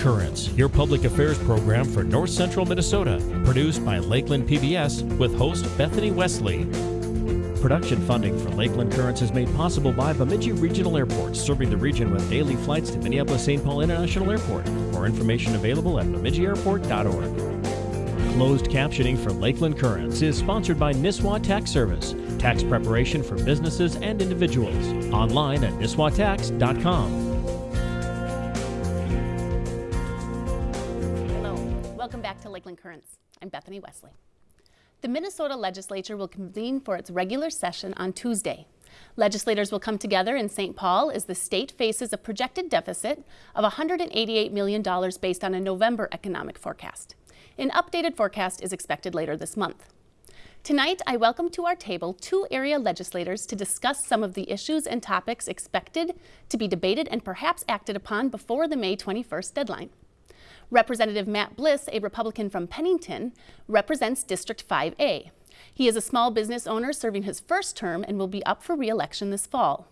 Currents, your public affairs program for North Central Minnesota, produced by Lakeland PBS with host Bethany Wesley. Production funding for Lakeland Currents is made possible by Bemidji Regional Airport, serving the region with daily flights to Minneapolis-St. Paul International Airport. More information available at bemidjiairport.org. Closed captioning for Lakeland Currents is sponsored by Nisswa Tax Service, tax preparation for businesses and individuals. Online at nisswatax.com. Wesley. The Minnesota legislature will convene for its regular session on Tuesday. Legislators will come together in St. Paul as the state faces a projected deficit of $188 million based on a November economic forecast. An updated forecast is expected later this month. Tonight, I welcome to our table two area legislators to discuss some of the issues and topics expected to be debated and perhaps acted upon before the May 21st deadline. Representative Matt Bliss, a Republican from Pennington, represents District 5A. He is a small business owner serving his first term and will be up for re-election this fall.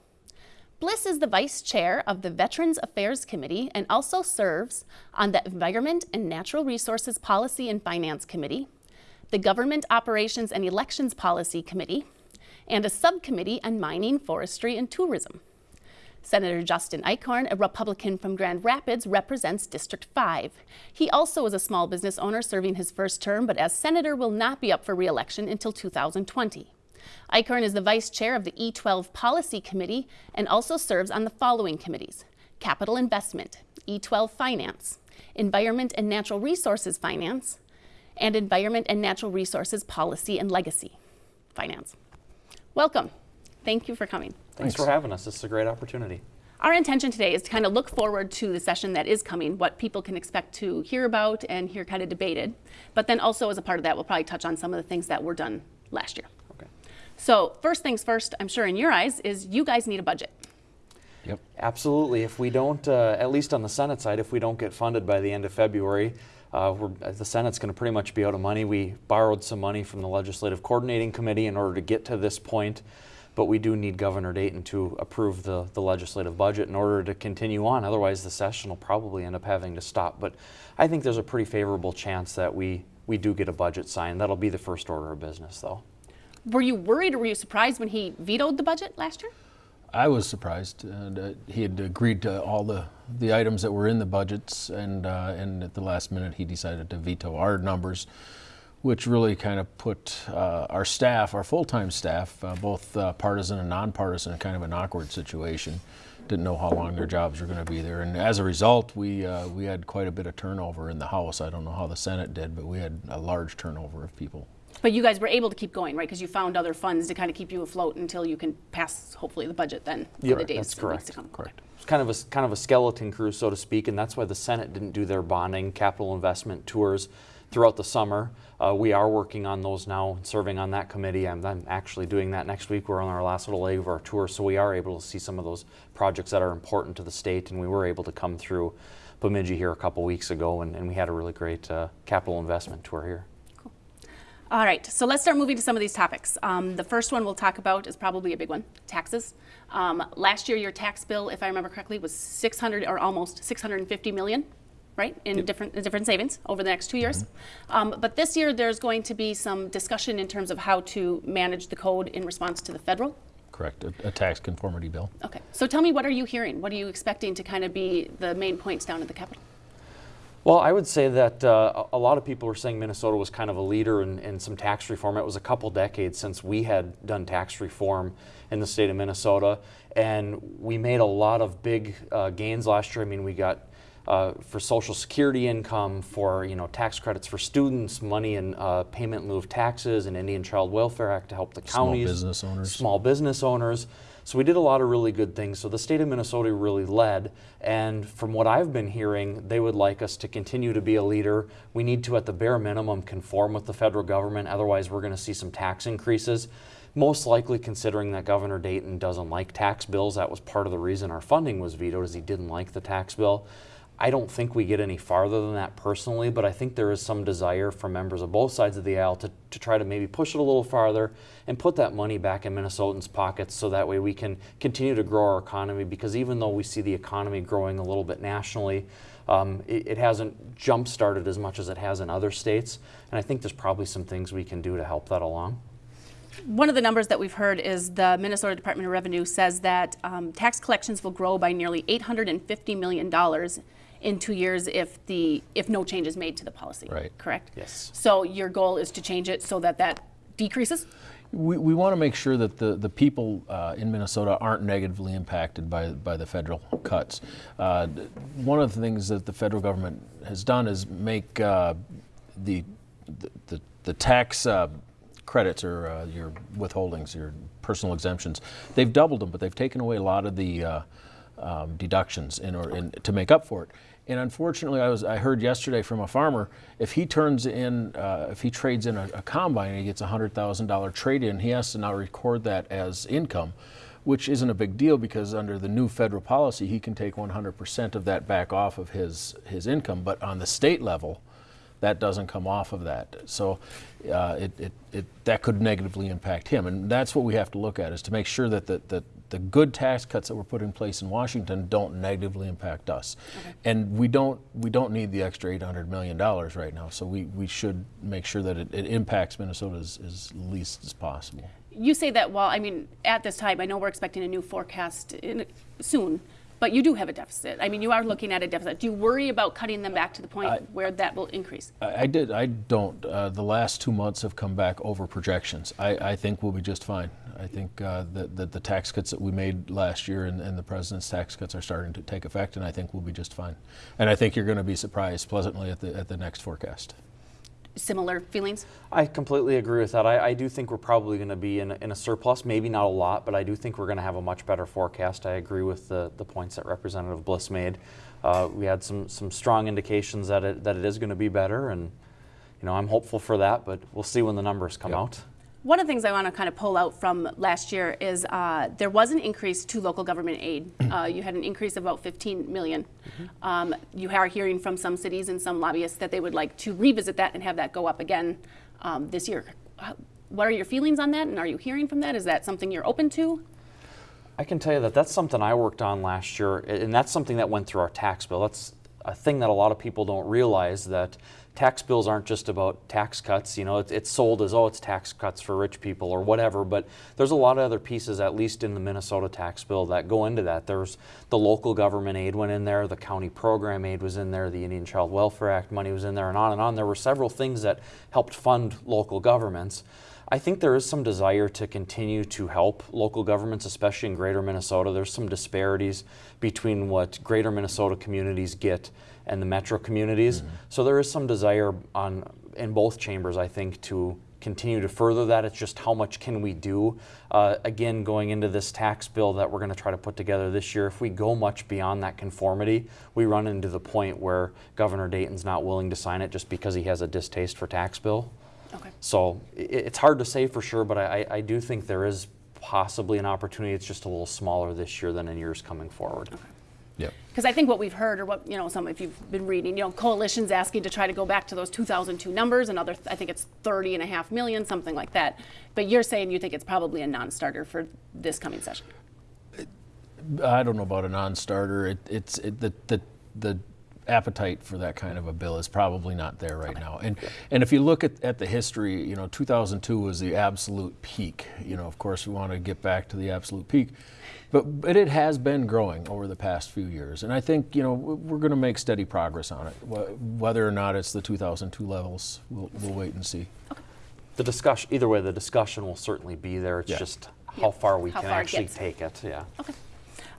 Bliss is the vice chair of the Veterans Affairs Committee and also serves on the Environment and Natural Resources Policy and Finance Committee, the Government Operations and Elections Policy Committee, and a subcommittee on mining, forestry, and tourism. Senator Justin Eichhorn, a Republican from Grand Rapids, represents District 5. He also is a small business owner serving his first term, but as senator will not be up for re-election until 2020. Eichhorn is the vice chair of the E12 Policy Committee and also serves on the following committees. Capital Investment, E12 Finance, Environment and Natural Resources Finance, and Environment and Natural Resources Policy and Legacy Finance. Welcome. Thank you for coming. Thanks, for having us. This is a great opportunity. Our intention today is to kind of look forward to the session that is coming, what people can expect to hear about and hear kind of debated. But then also as a part of that, we'll probably touch on some of the things that were done last year. Okay. So first things first, I'm sure in your eyes, is you guys need a budget. Yep. Absolutely. If we don't, uh, at least on the Senate side, if we don't get funded by the end of February, uh, the Senate's going to pretty much be out of money. We borrowed some money from the Legislative Coordinating Committee in order to get to this point but we do need Governor Dayton to approve the, the legislative budget in order to continue on. Otherwise, the session will probably end up having to stop. But I think there's a pretty favorable chance that we, we do get a budget signed. That'll be the first order of business, though. Were you worried or were you surprised when he vetoed the budget last year? I was surprised. And, uh, he had agreed to all the, the items that were in the budgets, and, uh, and at the last minute, he decided to veto our numbers which really kind of put uh, our staff, our full-time staff, uh, both uh, partisan and nonpartisan, in kind of an awkward situation. Didn't know how long their jobs were going to be there, and as a result, we uh, we had quite a bit of turnover in the House. I don't know how the Senate did, but we had a large turnover of people. But you guys were able to keep going, right? Because you found other funds to kind of keep you afloat until you can pass, hopefully, the budget then yep, the days that's correct. to come. Correct. It's kind of a kind of a skeleton crew, so to speak, and that's why the Senate didn't do their bonding capital investment tours throughout the summer. Uh, we are working on those now, serving on that committee. I'm, I'm, actually doing that next week. We're on our last little leg of our tour, so we are able to see some of those projects that are important to the state, and we were able to come through Bemidji here a couple weeks ago, and, and we had a really great uh, capital investment tour here. Cool. All right, so let's start moving to some of these topics. Um, the first one we'll talk about is probably a big one, taxes. Um, last year, your tax bill, if I remember correctly, was 600 or almost 650 million right, in yep. different different savings over the next two years. Mm -hmm. um, but this year, there's going to be some discussion in terms of how to manage the code in response to the federal. Correct, a, a tax conformity bill. Okay, so tell me, what are you hearing? What are you expecting to kind of be the main points down at the Capitol? Well, I would say that uh, a lot of people were saying Minnesota was kind of a leader in, in, some tax reform. It was a couple decades since we had done tax reform in the state of Minnesota, and we made a lot of big uh, gains last year. I mean, we got uh, for Social Security income, for you know tax credits for students, money in uh, payment in lieu of taxes, and Indian Child Welfare Act to help the counties, small business owners, small business owners. So we did a lot of really good things. So the state of Minnesota really led, and from what I've been hearing, they would like us to continue to be a leader. We need to, at the bare minimum, conform with the federal government. Otherwise, we're going to see some tax increases most likely considering that Governor Dayton doesn't like tax bills. That was part of the reason our funding was vetoed, is he didn't like the tax bill. I don't think we get any farther than that personally, but I think there is some desire from members of both sides of the aisle to, to try to maybe push it a little farther and put that money back in Minnesotans' pockets so that way we can continue to grow our economy because even though we see the economy growing a little bit nationally, um, it, it, hasn't jump started as much as it has in other states. And I think there's probably some things we can do to help that along. One of the numbers that we've heard is the Minnesota Department of Revenue says that um, tax collections will grow by nearly $850 million in two years if the if no change is made to the policy. Right. Correct. Yes. So your goal is to change it so that that decreases. We, we want to make sure that the, the people uh, in Minnesota aren't negatively impacted by, by the federal cuts. Uh, one of the things that the federal government has done is make uh, the, the, the, tax uh, credits or uh, your withholdings, your personal exemptions, they've doubled them, but they've taken away a lot of the uh, um, deductions in, or in, to make up for it. And unfortunately, I was I heard yesterday from a farmer if he turns in uh, if he trades in a, a combine and he gets a hundred thousand dollar trade in, he has to now record that as income, which isn't a big deal because under the new federal policy, he can take 100% of that back off of his his income. But on the state level, that doesn't come off of that. So uh, it, it, it, that could negatively impact him. And that's what we have to look at is to make sure that the, that the good tax cuts that were put in place in Washington don't negatively impact us. Okay. And we don't, we don't need the extra $800 million right now. So we, we should make sure that it, it impacts Minnesota as, as least as possible. You say that, while, I mean, at this time, I know we're expecting a new forecast in, soon. But you do have a deficit. I mean, you are looking at a deficit. Do you worry about cutting them back to the point I, where that will increase? I, I did. I don't. Uh, the last two months have come back over projections. I, I think we'll be just fine. I think uh, that, that the tax cuts that we made last year and, and, the president's tax cuts are starting to take effect, and I think we'll be just fine. And I think you're going to be surprised pleasantly at the at the next forecast similar feelings? I completely agree with that. I, I do think we're probably going to be in a, in a, surplus, maybe not a lot, but I do think we're going to have a much better forecast. I agree with the, the points that Representative Bliss made. Uh, we had some, some strong indications that it, that it is going to be better, and you know I'm hopeful for that, but we'll see when the numbers come yep. out. One of the things I want to kind of pull out from last year is uh, there was an increase to local government aid. Uh, you had an increase of about 15 million. Mm-hmm. Um, you are hearing from some cities and some lobbyists that they would like to revisit that and have that go up again um, this year. What are your feelings on that, and are you hearing from that? Is that something you're open to? I can tell you that that's something I worked on last year, and that's something that went through our tax bill. That's a thing that a lot of people don't realize that tax bills aren't just about tax cuts. You know, it's, it's, sold as, oh, it's tax cuts for rich people or whatever, but there's a lot of other pieces, at least in the Minnesota tax bill, that go into that. There's the local government aid went in there, the county program aid was in there, the Indian Child Welfare Act money was in there, and on and on. There were several things that helped fund local governments. I think there is some desire to continue to help local governments, especially in greater Minnesota. There's some disparities between what greater Minnesota communities get and the metro communities. Mm -hmm. So there is some desire on in both chambers, I think, to continue to further that. It's just how much can we do? Uh, again, going into this tax bill that we're going to try to put together this year, if we go much beyond that conformity, we run into the point where Governor Dayton's not willing to sign it just because he has a distaste for tax bill. Okay. So it, it's hard to say for sure, but I, I do think there is possibly an opportunity. It's just a little smaller this year than in years coming forward. Okay. Because I think what we've heard, or what you know, some if you've been reading, you know, coalitions asking to try to go back to those 2002 numbers, another, I think it's 30 and a half million, something like that. But you're saying you think it's probably a non-starter for this coming session. I don't know about a non-starter. It, it's it, the the the appetite for that kind of a bill is probably not there right okay. now. And and if you look at, at the history, you know, 2002 was the absolute peak. You know, of course, we want to get back to the absolute peak. But, but it has been growing over the past few years. And I think, you know, we're going to make steady progress on it. Whether or not it's the 2002 levels, we'll, we'll wait and see. Okay. The discussion, either way, the discussion will certainly be there. It's yeah. just how far we how can far actually take it. Yeah. Okay.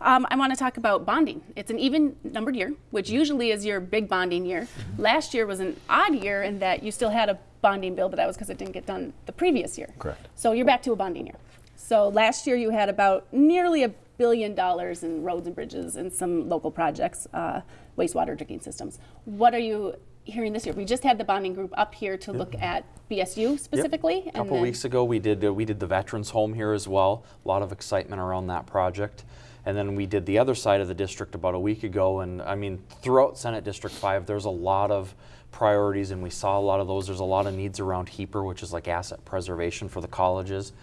Um, I want to talk about bonding. It's an even numbered year, which usually is your big bonding year. Mm-hmm. Last year was an odd year in that you still had a bonding bill, but that was because it didn't get done the previous year. Correct. So you're back to a bonding year. So last year you had about nearly a billion dollars in roads and bridges and some local projects, uh, wastewater drinking systems. What are you hearing this year? We just had the bonding group up here to look at BSU specifically. Yep. A couple weeks ago, we did uh, we did the veterans home here as well. A lot of excitement around that project. And then we did the other side of the district about a week ago. And I mean, throughout Senate District 5, there's a lot of priorities, and we saw a lot of those. There's a lot of needs around HEAPR, which is like asset preservation for the colleges.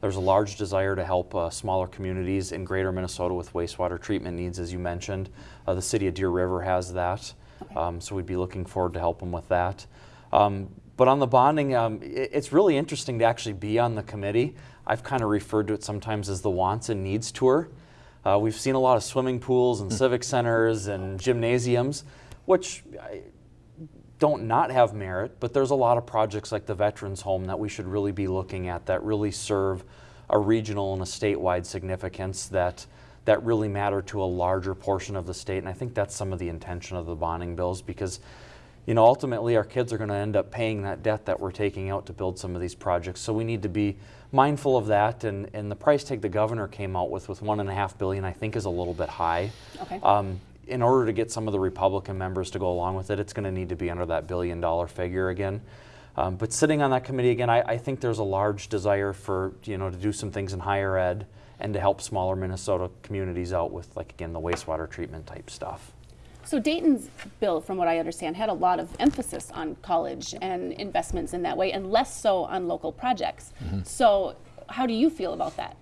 There's a large desire to help uh, smaller communities in greater Minnesota with wastewater treatment needs, as you mentioned. Uh, the city of Deer River has that, um, so we'd be looking forward to help them with that. Um, but on the bonding, um, it, it's really interesting to actually be on the committee. I've kind of referred to it sometimes as the wants and needs tour. Uh, we've seen a lot of swimming pools and civic centers and gymnasiums, which I, don't not have merit, but there's a lot of projects like the Veterans Home that we should really be looking at that really serve a regional and a statewide significance that that really matter to a larger portion of the state. And I think that's some of the intention of the bonding bills because you know ultimately our kids are going to end up paying that debt that we're taking out to build some of these projects. So we need to be mindful of that. And, and the price tag the governor came out with with one and a half billion I think is a little bit high. Okay. Um, in order to get some of the Republican members to go along with it, it's going to need to be under that billion dollar figure again. Um, but sitting on that committee again, I, I, think there's a large desire for you know to do some things in higher ed and to help smaller Minnesota communities out with like again the wastewater treatment type stuff. So Dayton's bill, from what I understand, had a lot of emphasis on college and investments in that way, and less so on local projects. Mm-hmm. So how do you feel about that?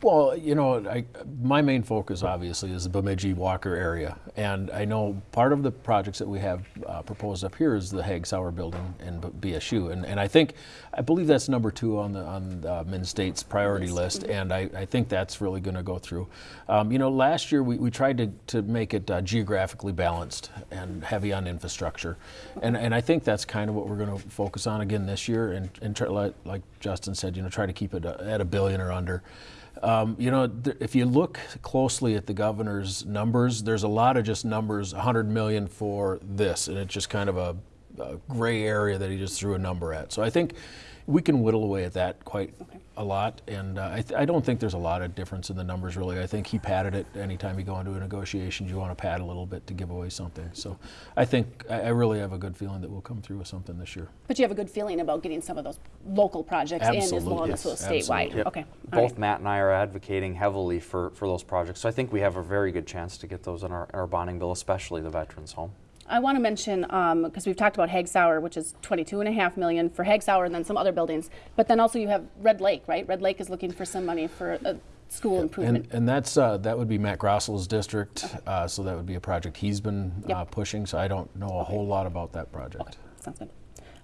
Well, you know, I, my main focus obviously is the Bemidji Walker area, and I know part of the projects that we have uh, proposed up here is the Hagg-Sauer building in BSU, and, and I think I believe that's number two on the on the Min State's priority list, and I, I think that's really going to go through. Um, you know, last year we, we tried to, to make it uh, geographically balanced and heavy on infrastructure, and and I think that's kind of what we're going to focus on again this year, and and try, like Justin said, you know, try to keep it uh, at a billion or under. Um, you know, if you look closely at the governor's numbers, there's a lot of just numbers, 100 million for this, and it's just kind of a, a gray area that he just threw a number at. So I think we can whittle away at that quite. A lot, and uh, I, th- I, don't think there's a lot of difference in the numbers really. I think he padded it. Anytime you go into a negotiation, you want to pad a little bit to give away something. So I think I, I, really have a good feeling that we'll come through with something this year. But you have a good feeling about getting some of those local projects Absolutely. in as well yes. as statewide. Yep. Okay. Both right. Matt and I are advocating heavily for, for those projects, so I think we have a very good chance to get those in our, our bonding bill, especially the Veterans Home. I want to mention because um, we've talked about Hagg-Sauer, which is 22 and a half million for and then some other buildings. But then also you have Red Lake, right? Red Lake is looking for some money for a school improvement. And, and that's uh, that would be Matt Grossell's district, okay. uh, so that would be a project he's been yep. uh, pushing. So I don't know a whole lot about that project. Okay. Sounds good.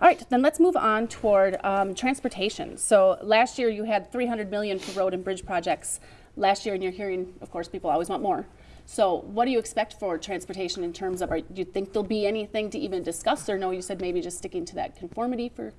All right, then let's move on toward um, transportation. So last year you had 300 million for road and bridge projects. Last year, and you're hearing, of course, people always want more. So what do you expect for transportation in terms of, are, do you think there'll be anything to even discuss or no, you said maybe just sticking to that conformity for,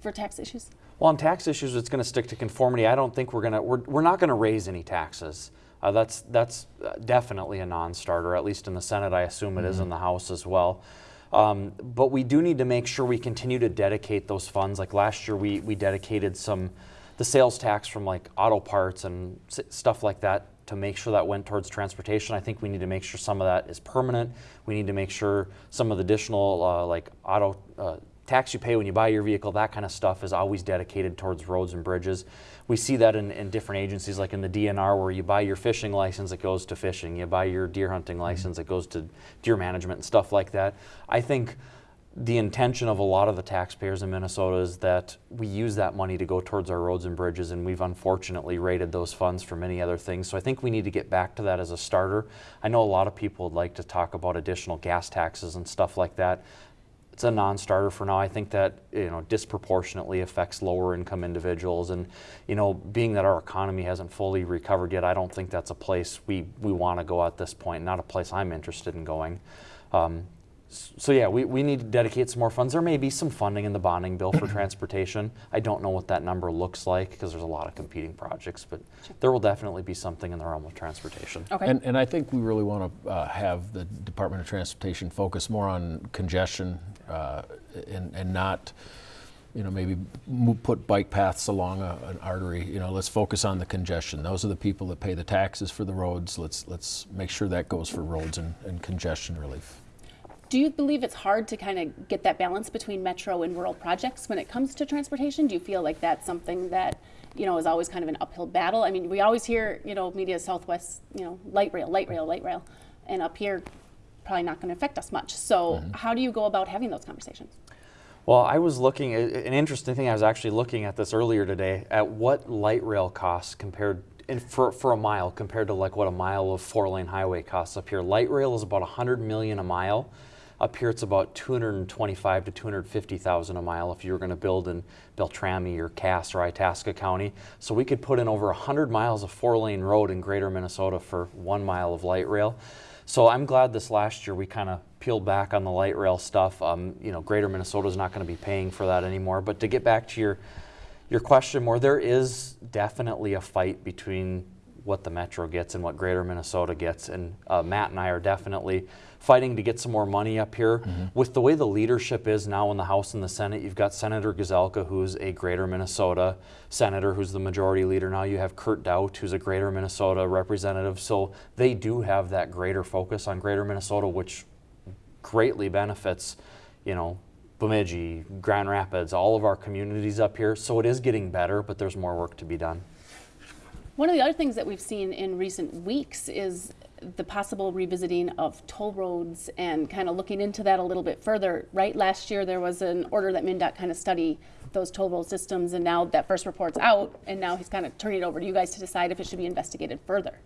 for tax issues? Well, on tax issues, it's going to stick to conformity. I don't think we're going to, we're, we're not going to raise any taxes. Uh, that's that's uh, definitely a non-starter, at least in the Senate. I assume it mm-hmm. is in the House as well. Um, but we do need to make sure we continue to dedicate those funds. Like last year, we we dedicated some the sales tax from like auto parts and stuff like that to make sure that went towards transportation. I think we need to make sure some of that is permanent. We need to make sure some of the additional uh, like auto uh, tax you pay when you buy your vehicle, that kind of stuff is always dedicated towards roads and bridges. We see that in, in different agencies like in the DNR where you buy your fishing license, it goes to fishing. You buy your deer hunting license, it goes to deer management and stuff like that. I think the intention of a lot of the taxpayers in Minnesota is that we use that money to go towards our roads and bridges, and we've unfortunately rated those funds for many other things. So I think we need to get back to that as a starter. I know a lot of people would like to talk about additional gas taxes and stuff like that. It's a non-starter for now. I think that you know disproportionately affects lower income individuals, and you know being that our economy hasn't fully recovered yet, I don't think that's a place we we want to go at this point. Not a place I'm interested in going. Um, so yeah, we, we need to dedicate some more funds. There may be some funding in the bonding bill for transportation. I don't know what that number looks like because there's a lot of competing projects, but there will definitely be something in the realm of transportation. Okay. And, and I think we really want to uh, have the Department of Transportation focus more on congestion uh, and, and not, you know, maybe put bike paths along a, an artery. You know, let's focus on the congestion. Those are the people that pay the taxes for the roads. Let's let's make sure that goes for roads and, and congestion relief. Do you believe it's hard to kind of get that balance between metro and rural projects when it comes to transportation? Do you feel like that's something that you know, is always kind of an uphill battle. I mean, we always hear, you know, media Southwest, you know, light rail, light rail, light rail, and up here, probably not going to affect us much. So, mm-hmm. how do you go about having those conversations? Well, I was looking at an interesting thing. I was actually looking at this earlier today at what light rail costs compared in, for, for a mile compared to like what a mile of four lane highway costs up here. Light rail is about 100 million a mile. Up here, it's about 225 to 250,000 a mile if you were going to build in Beltrami or Cass or Itasca County. So we could put in over 100 miles of four lane road in greater Minnesota for one mile of light rail. So I'm glad this last year we kind of peeled back on the light rail stuff. Um, you know, Greater Minnesota is not going to be paying for that anymore. But to get back to your your question more, there is definitely a fight between what the Metro gets and what Greater Minnesota gets, and uh, Matt and I are definitely fighting to get some more money up here. Mm-hmm. With the way the leadership is now in the House and the Senate, you've got Senator Gazelka, who's a Greater Minnesota senator, who's the majority leader now. You have Kurt Daudt, who's a Greater Minnesota representative. So they do have that greater focus on Greater Minnesota, which greatly benefits, you know, Bemidji, Grand Rapids, all of our communities up here. So it is getting better, but there's more work to be done. One of the other things that we've seen in recent weeks is the possible revisiting of toll roads and kind of looking into that a little bit further. Right, last year there was an order that MnDOT kind of study those toll road systems, and now that first report's out, and now he's kind of turning it over to you guys to decide if it should be investigated further.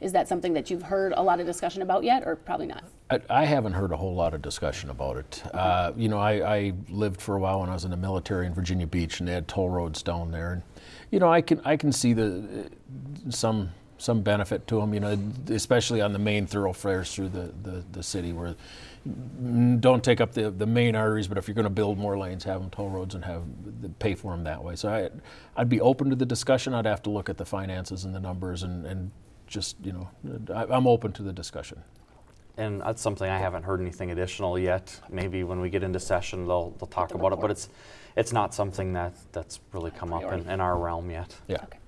Is that something that you've heard a lot of discussion about yet, or probably not? I, I haven't heard a whole lot of discussion about it. Uh, you know, I, I lived for a while when I was in the military in Virginia Beach, and they had toll roads down there. And you know, I can I can see the some some benefit to them. You know, especially on the main thoroughfares through the, the, the city where mm, don't take up the, the main arteries, but if you're going to build more lanes, have them toll roads and have pay for them that way. So I, I'd be open to the discussion. I'd have to look at the finances and the numbers and, and just you know, I, I'm open to the discussion. And that's something I haven't heard anything additional yet. Maybe when we get into session, they'll, they'll talk the about it, but it's, it's not something that, that's really come up in, in our realm yet. Yeah. Okay.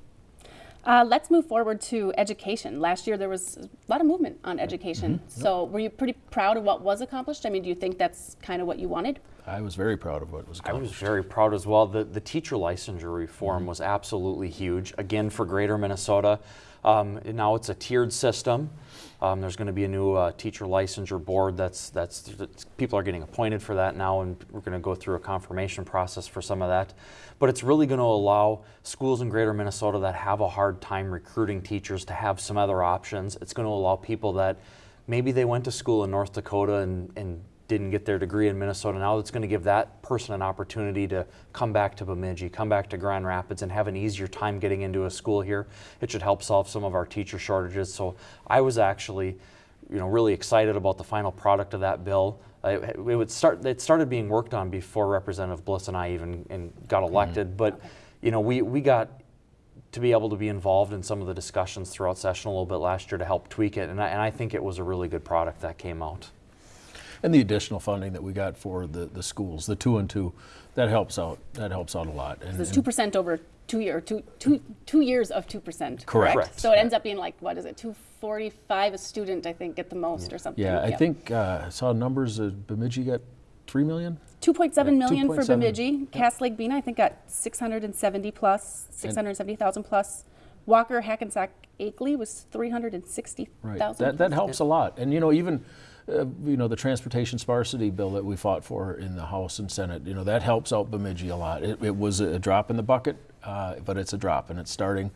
Uh, let's move forward to education. Last year there was a lot of movement on education. So were you pretty proud of what was accomplished? I mean, do you think that's kind of what you wanted? I was very proud of what was accomplished. I was very proud as well. The, the teacher licensure reform was absolutely huge. Again, for Greater Minnesota, um, now it's a tiered system. Um, there's going to be a new uh, teacher licensure board. That's, that's that's people are getting appointed for that now, and we're going to go through a confirmation process for some of that. But it's really going to allow schools in Greater Minnesota that have a hard time recruiting teachers to have some other options. It's going to allow people that maybe they went to school in North Dakota and, and didn't get their degree in Minnesota. Now it's going to give that person an opportunity to come back to Bemidji, come back to Grand Rapids, and have an easier time getting into a school here. It should help solve some of our teacher shortages. So I was actually, you know, really excited about the final product of that bill. Uh, It, it would start. It started being worked on before Representative Bliss and I even and got elected. But you know, we we got to be able to be involved in some of the discussions throughout session a little bit last year to help tweak it, and I, and I think it was a really good product that came out. And the additional funding that we got for the, the schools, the two and two, that helps out. That helps out a lot. And, It's two percent over two year two two two years of two percent. Correct. Correct. So it ends up being like what is it two forty five a student I think at the most or something. yeah, I think uh, I saw numbers. Uh, Bemidji got three million. Two point seven Yeah, million for 2.7. Bemidji. Cass Lake Bena I think got six hundred and seventy plus six hundred seventy thousand plus. Walker Hackensack Akeley was three hundred and sixty Right. That that helps a lot. And you know even. Uh, you know the transportation sparsity bill that we fought for in the House and Senate. You know that helps out Bemidji a lot. It, it was a drop in the bucket, uh, but it's a drop, and it's starting,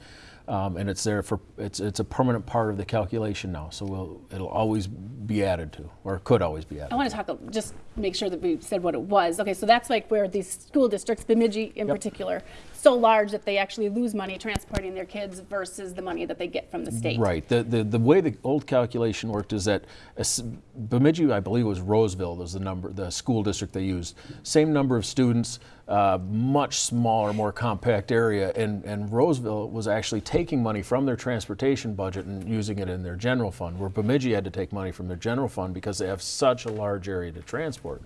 um, and it's there for it's it's a permanent part of the calculation now. So we'll it'll always be added to, or could always be added. I want to talk, just make sure that we said what it was. Okay, so that's like where these school districts, Bemidji in Yep. particular, so large that they actually lose money transporting their kids versus the money that they get from the state. Right. The, the, the way the old calculation worked is that Bemidji, I believe, it was Roseville was the number, the school district they used. Same number of students, uh, much smaller, more compact area, and, and Roseville was actually taking money from their transportation budget and using it in their general fund, where Bemidji had to take money from their general fund because they have such a large area to transport.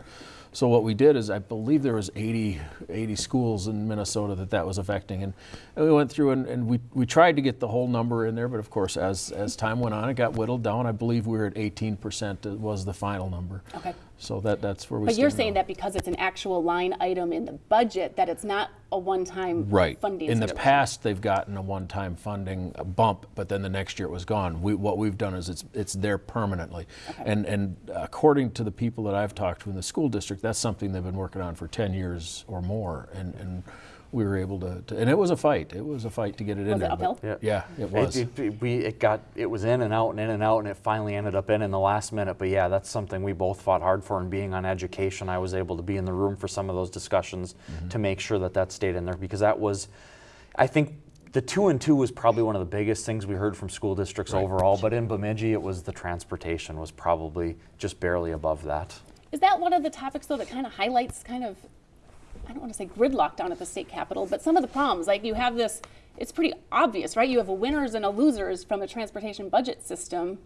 So what we did is, I believe there was 80, 80 schools in Minnesota that that was affecting, and, and we went through and, and we, we tried to get the whole number in there, but of course, as as time went on, it got whittled down. I believe we were at 18 percent was the final number. Okay. So that that's where we. But you're saying now. that because it's an actual line item in the budget, that it's not a one-time Right. funding In the past, they've gotten a one-time funding bump, but then the next year it was gone. We, what we've done is it's, it's there permanently. And, and according to the people that I've talked to in the school district, that's something they've been working on for 10 years or more. And, and we were able to, to- and it was a fight. It was a fight to get it in Was it there. uphill? Yeah. Yeah, it was. It, it, we, it got, it was in and out and in and out, and it finally ended up in in the last minute. But yeah, that's something we both fought hard for. And being on education, I was able to be in the room for some of those discussions mm-hmm. to make sure that that stayed in there because that was, I think, the two and two was probably one of the biggest things we heard from school districts overall. But in Bemidji, it was the transportation was probably just barely above that. Is that one of the topics though that kind of highlights kind of, I don't want to say gridlock down at the state capitol, but some of the problems, like you have this, it's pretty obvious, right? You have a winners and a losers from a transportation budget system,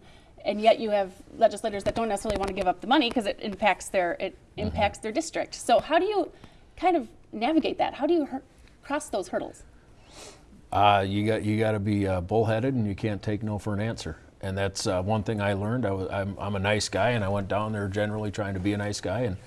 and yet you have legislators that don't necessarily want to give up the money because it impacts their, it impacts their district. So how do you kind of navigate that? How do you cross those hurdles? Uh, you got you got to be uh, bullheaded, and you can't take no for an answer. And that's uh, one thing I learned. I was, I'm, I'm a nice guy, and I went down there generally trying to be a nice guy. And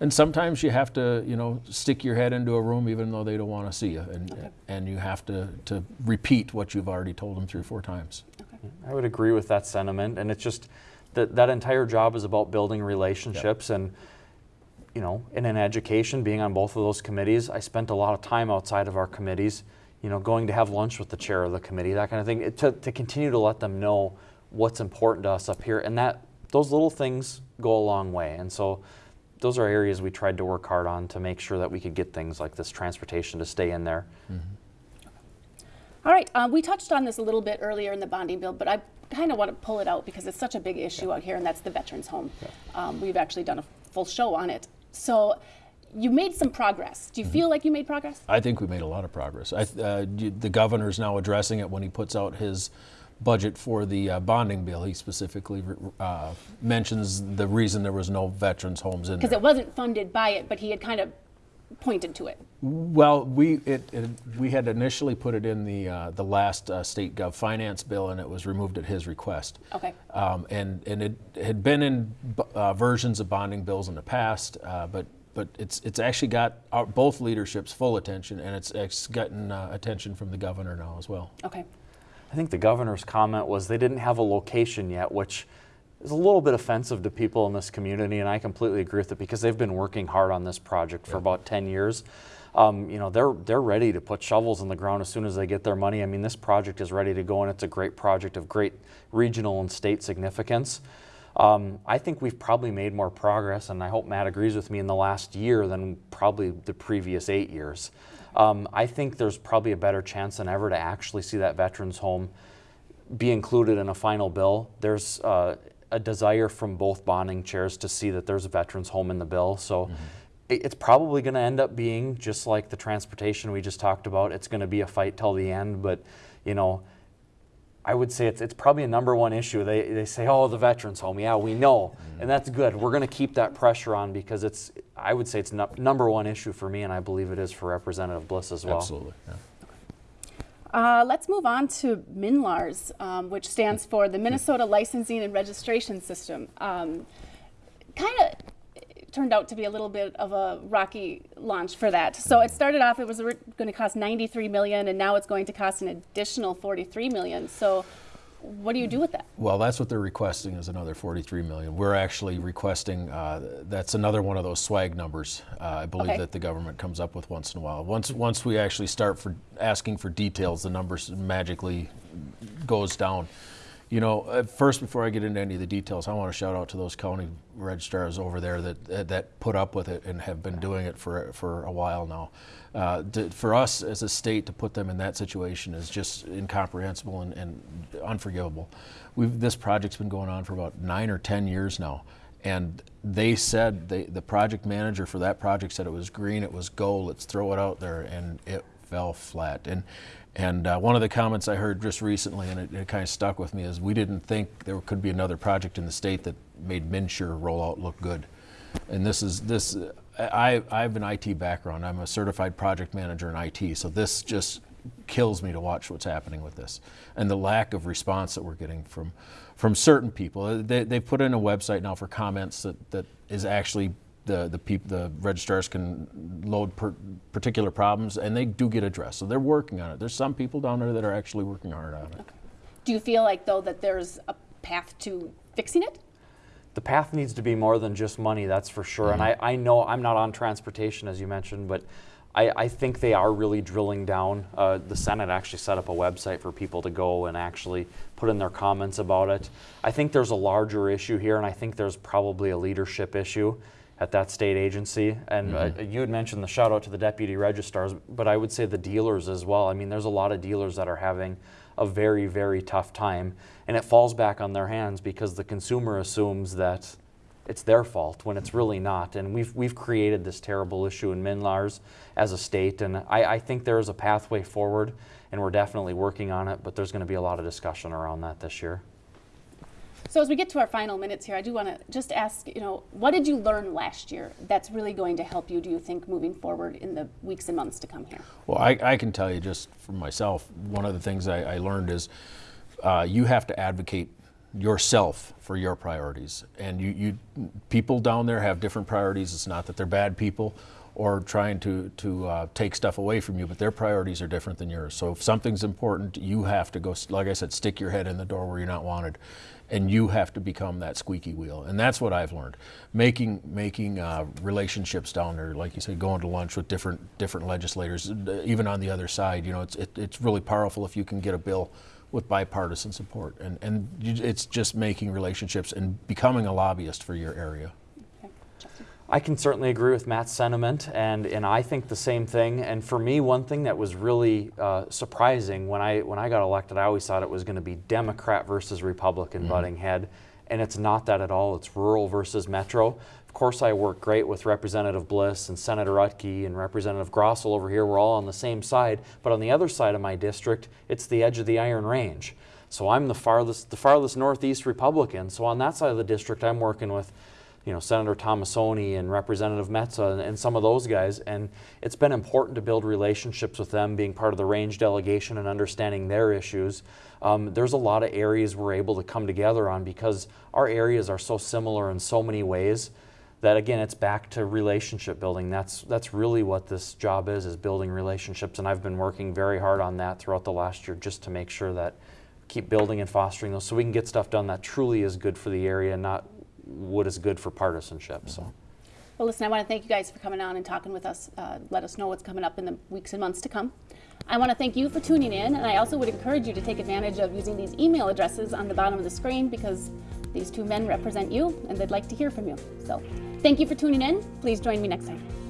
and sometimes you have to, you know, stick your head into a room even though they don't want to see you, and and you have to to repeat what you've already told them three or four times. Okay. I would agree with that sentiment, and it's just that that entire job is about building relationships and you know, in an education, being on both of those committees, I spent a lot of time outside of our committees, you know, going to have lunch with the chair of the committee, that kind of thing, it, to, to continue to let them know what's important to us up here. And that those little things go a long way. And so those are areas we tried to work hard on to make sure that we could get things like this transportation to stay in there. All right, uh, we touched on this a little bit earlier in the bonding bill, but I kind of want to pull it out because it's such a big issue out here, and that's the veterans' home. Um, we've actually done a full show on it. So you made some progress. Do you feel like you made progress? I think we made a lot of progress. I, uh, you- the governor's now addressing it when he puts out his budget for the uh, bonding bill. He specifically uh, mentions the reason there was no veterans homes in Because it wasn't funded by it, but he had kind of pointed to it. Well, we it, it, we had initially put it in the uh, the last uh, state gov finance bill, and it was removed at his request. Okay. Um, and and it had been in b- uh, versions of bonding bills in the past, uh, but but it's it's actually got our, both leaderships full attention, and it's it's gotten uh, attention from the governor now as well. Okay. I think the governor's comment was they didn't have a location yet, which is a little bit offensive to people in this community, and I completely agree with it because they've been working hard on this project for about 10 years. Um, you know, they're they're ready to put shovels in the ground as soon as they get their money. I mean, this project is ready to go, and it's a great project of great regional and state significance. Um, I think we've probably made more progress, and I hope Matt agrees with me in the last year than probably the previous eight years. Um, I think there's probably a better chance than ever to actually see that veterans home be included in a final bill. There's uh, a desire from both bonding chairs to see that there's a veterans home in the bill. So it- it's probably going to end up being just like the transportation we just talked about. It's going to be a fight till the end, but you know. I would say it's, it's probably a number one issue. They, they say, oh, the veterans home. Yeah, we know. And that's good. We're going to keep that pressure on because it's, I would say it's no, number one issue for me, and I believe it is for Representative Bliss as well. Absolutely. yeah. Uh, let's move on to MNLARS, um, which stands for the Minnesota Licensing and Registration System. Um, kind of turned out to be a little bit of a rocky launch for that. So it started off, it was going to cost 93 million, and now it's going to cost an additional 43 million. So what do you do with that? Well, that's what they're requesting is another 43 million. We're actually requesting uh, that's another one of those swag numbers. Uh, I believe Okay. that the government comes up with once in a while. Once once we actually start for asking for details, the numbers magically goes down. You know, uh, first before I get into any of the details, I want to shout out to those county registrars over there that that put up with it and have been doing it for for a while now. Uh, to, for us as a state to put them in that situation is just incomprehensible and, and unforgivable. We've, this project's been going on for about nine or ten years now, and they said they, the project manager for that project said it was green, it was go, let's throw it out there, and it fell flat. And and uh, one of the comments I heard just recently, and it, it kind of stuck with me, is we didn't think there could be another project in the state that made MNsure rollout look good. And this is this. I I have an IT background. I'm a certified project manager in IT, so this just kills me to watch what's happening with this and the lack of response that we're getting from from certain people. They they put in a website now for comments that that is actually the the peop, the registrars can load per, particular problems, and they do get addressed. So they're working on it. There's some people down there that are actually working hard on it. Do you feel like though that there's a path to fixing it? the path needs to be more than just money, that's for sure. And I, I know I'm not on transportation, as you mentioned, but I, I think they are really drilling down. Uh, the Senate actually set up a website for people to go and actually put in their comments about it. I think there's a larger issue here, and I think there's probably a leadership issue at that state agency. And uh, you had mentioned the shout out to the deputy registrars, but I would say the dealers as well. I mean, there's a lot of dealers that are having a very, very tough time. And it falls back on their hands because the consumer assumes that it's their fault when it's really not. And we've, we've created this terrible issue in MNLARS as a state. And I, I think there is a pathway forward, and we're definitely working on it, but there's going to be a lot of discussion around that this year. So as we get to our final minutes here, I do want to just ask, you know, what did you learn last year that's really going to help you, do you think, moving forward in the weeks and months to come here? Well, I, I can tell you just for myself, one of the things I, I learned is uh, you have to advocate yourself for your priorities. And you, you people down there have different priorities. It's not that they're bad people or trying to, to uh, take stuff away from you, but their priorities are different than yours. So if something's important, you have to go, like I said, stick your head in the door where you're not wanted and you have to become that squeaky wheel. And that's what I've learned. Making making uh, relationships down there, like you said, going to lunch with different different legislators, uh, even on the other side. You know, it's it, it's really powerful if you can get a bill with bipartisan support, and and it's just making relationships and becoming a lobbyist for your area. I can certainly agree with Matt's sentiment, and, and I think the same thing. And for me, one thing that was really uh, surprising when I when I got elected, I always thought it was going to be Democrat versus Republican butting head, and it's not that at all. It's rural versus metro. Of course, I work great with Representative Bliss and Senator Utke and Representative Grossell over here. We're all on the same side, but on the other side of my district, it's the edge of the Iron Range. So I'm the farthest the farthest northeast Republican. So on that side of the district, I'm working with you know, Senator Tomassoni and Representative Metsa and, and, some of those guys. And it's been important to build relationships with them, being part of the range delegation and understanding their issues. Um, there's a lot of areas we're able to come together on because our areas are so similar in so many ways that again it's back to relationship building that's that's really what this job is is building relationships and I've been working very hard on that throughout the last year just to make sure that keep building and fostering those so we can get stuff done that truly is good for the area and not what is good for partisanship. So. Well, listen, I want to thank you guys for coming on and talking with us. Uh, let us know what's coming up in the weeks and months to come. I want to thank you for tuning in, and I also would encourage you to take advantage of using these email addresses on the bottom of the screen because these two men represent you and they'd like to hear from you. So, thank you for tuning in. Please join me next time.